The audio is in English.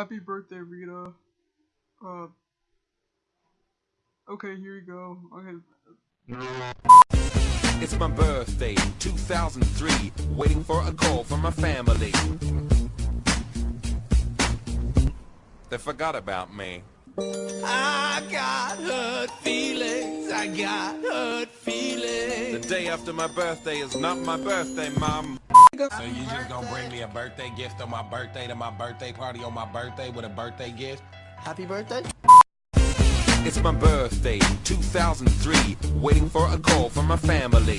Happy birthday, Rita. Uh. Okay, here you go. Okay. It's my birthday, 2003. Waiting for a call from my family. They forgot about me. I got hurt feelings. I got hurt feelings. The day after my birthday is not my birthday, Mom. So you just gonna bring me a birthday gift on my birthday to my birthday party on my birthday with a birthday gift? Happy birthday. It's my birthday, 2003. Waiting for a call from my family.